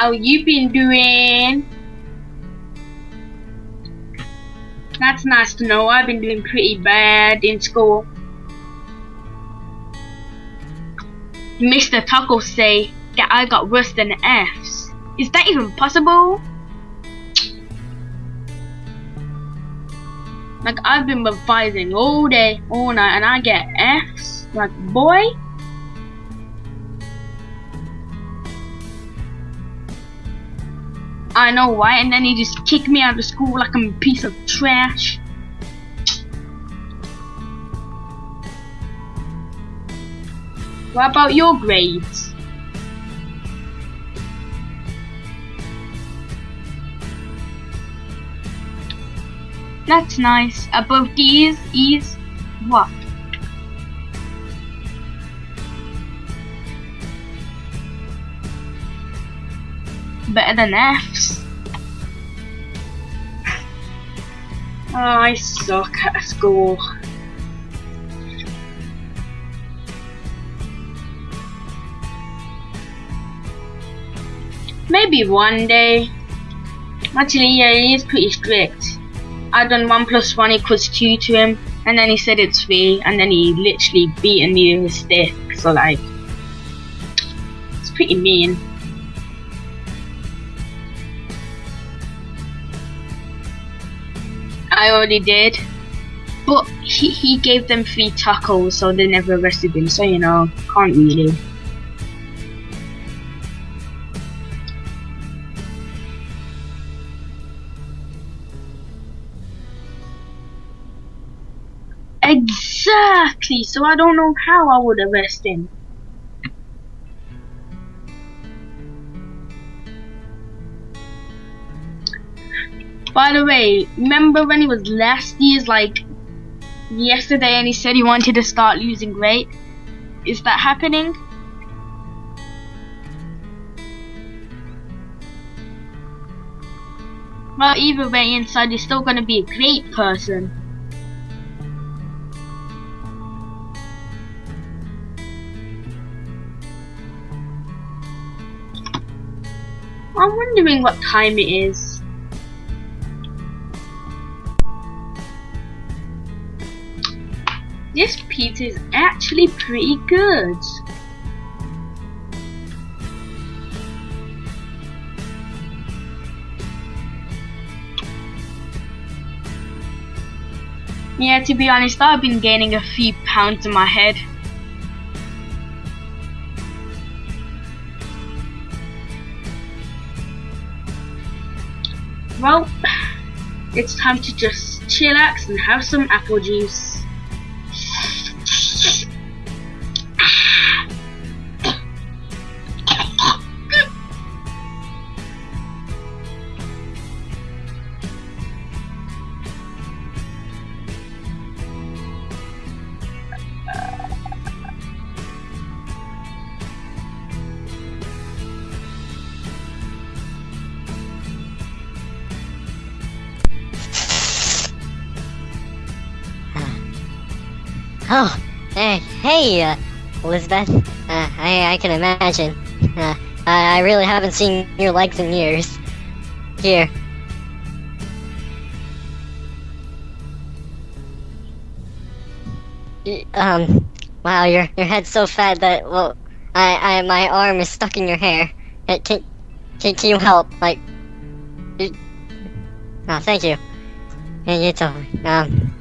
How you been doing? That's nice to know. I've been doing pretty bad in school. Mr. Taco say that I got worse than F's. Is that even possible? Like I've been revising all day, all night, and I get F's. Like boy. I know why, and then he just kicked me out of school like I'm a piece of trash. What about your grades? That's nice. Above these E's, what? Better than F's. Oh, I suck at school. Maybe one day. Actually, yeah, he is pretty strict. I done one plus one equals two to him, and then he said it's three, and then he literally beaten me with a stick. So like, it's pretty mean. I already did, but he he gave them free tacos, so they never arrested him. So you know, can't really. Exactly. So I don't know how I would arrest him. By the way, remember when he was last year's like yesterday and he said he wanted to start losing weight? Is that happening? Well, either way, inside he's still gonna be a great person. I'm wondering what time it is. Pizza is actually pretty good. Yeah, to be honest, I've been gaining a few pounds in my head. Well, it's time to just chillax and have some apple juice. Oh, hey, hey, uh, Elizabeth. Uh, I, I can imagine. Uh, I, really haven't seen your legs in years. Here. Um, wow, your your head's so fat that well, I, I my arm is stuck in your hair. Uh, Can, can, can you help? Like, y- oh, thank you. Yeah, It's over. Um,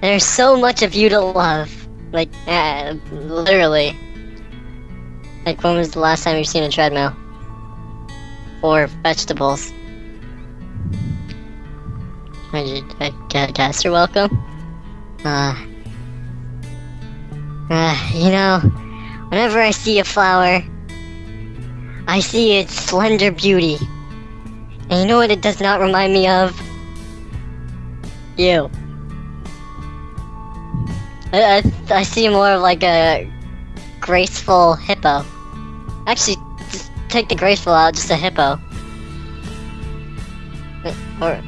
there's so much of you to love. Like, uh, literally. Like, when was the last time you've seen a treadmill? Or vegetables? I, I, guess you're welcome. Uh, uh, you know, whenever I see a flower, I see its slender beauty. And you know what it does not remind me of? You. I, I, I see more of like a graceful hippo. Actually, just take the graceful out, just a hippo. Uh, Or,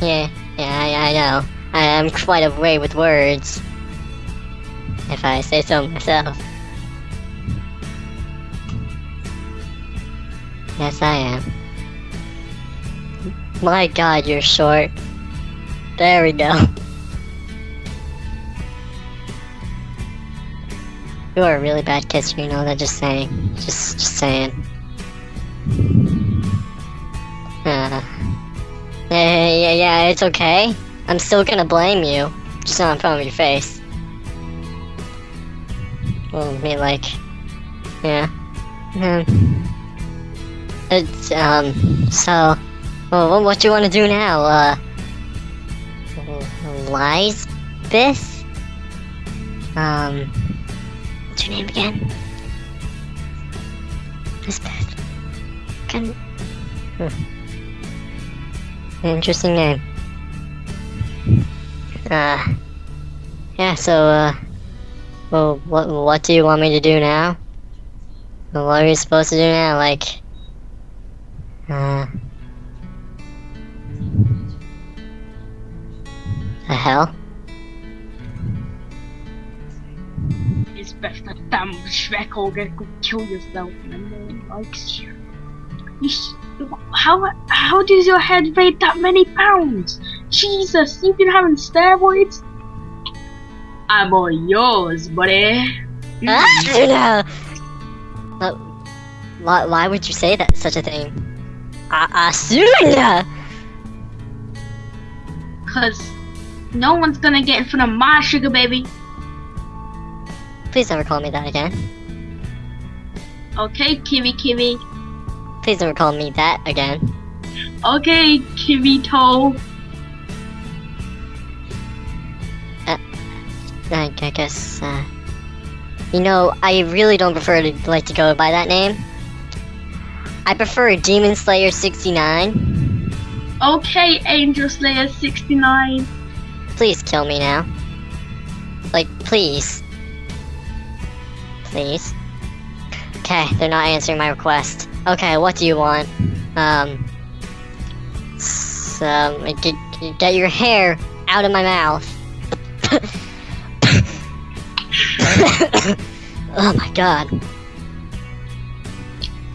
yeah, yeah, I, I know. I am quite a way with words. if I say so myself. Yes, I am. My god, you're short. There we go. You are a really bad kisser, you know that, just saying. Just, just saying. Uh, yeah, yeah, yeah, it's okay. I'm still gonna blame you. Just not in front of your face. Well, I mean, like, yeah. Hmm. It's, um, so, well, what do you want to do now? Uh, lies? This? Um, what's your name again? Lisbeth. Can. Hmm. Interesting name. Uh, yeah, so, uh, well, what, what do you want me to do now? What are you supposed to do now? Like, uh, the hell? It's best that damn or get kill yourself and no one likes you. you sh- how how does your head weigh that many pounds? Jesus, you've been having steroids? I'm all yours, buddy. Ah. Uh, why, why would you say that such a thing? Uh, Asuna! Cause no one's gonna get in front of my sugar baby. Please never call me that again. Okay, Kiwi Kiwi. Please never call me that again. Okay, Kiwi Toe. I, I guess, uh, you know, I really don't prefer to like to go by that name. I prefer Demon Slayer 69. Okay, Angel Slayer 69. Please kill me now. Like, please. Please. Okay, they're not answering my request. Okay, what do you want? Um, so, get, get your hair out of my mouth. oh my god.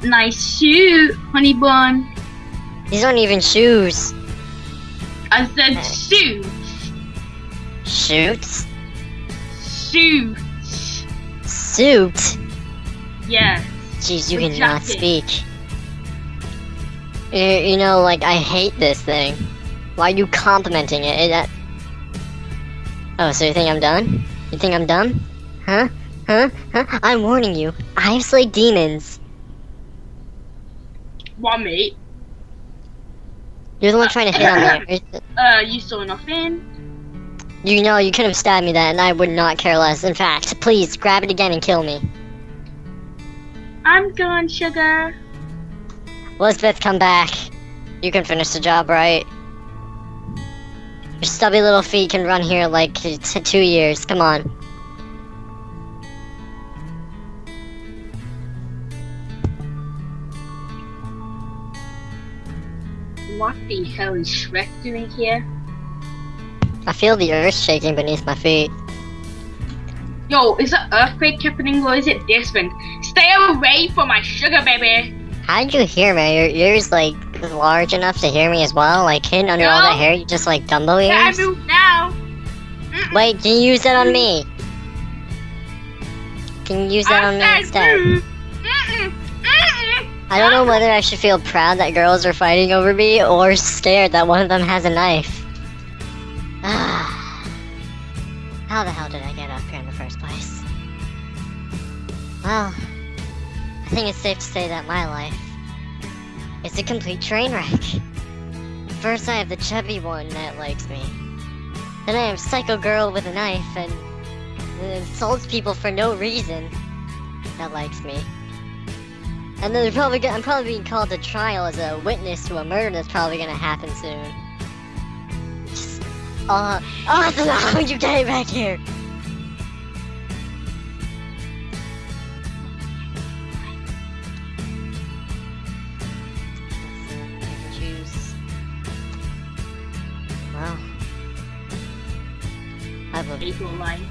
Nice shoe, honey bun. These aren't even shoes. I said shoes. Shoots? Shoe. Suit? Yeah. Jeez, you cannot speak. You, you know, like, I hate this thing. Why are you complimenting it? It- that... Oh, so you think I'm done? You think I'm dumb? Huh? Huh? Huh? I'm warning you. I've slayed demons. What, mate? You're the one trying to hit on me. Uh, you saw nothing? You know, you could have stabbed me that, and I would not care less. In fact, please, grab it again and kill me. I'm gone, sugar. Elizabeth, come back. You can finish the job, right? Your stubby little feet can run here like two years. Come on. What the hell is Shrek doing here? I feel the earth shaking beneath my feet. Yo, is it earthquake happening or is it this one? Stay away from my sugar baby! How did you hear me? Your ears like large enough to hear me as well? Like hidden under all No. that hair, you just like Dumbo Yeah, I ears? move now! Mm-mm. Wait, can you use that on me? Can you use that on me instead? I don't know ah. whether I should feel proud that girls are fighting over me or scared that one of them has a knife. Think it's safe to say that my life is a complete train wreck. First, I have the chubby one that likes me. Then I have Psycho Girl with a knife and insults people for no reason that likes me. And then probably I'm probably being called to trial as a witness to a murder that's probably gonna happen soon. Just, uh, oh, how you get back here? People like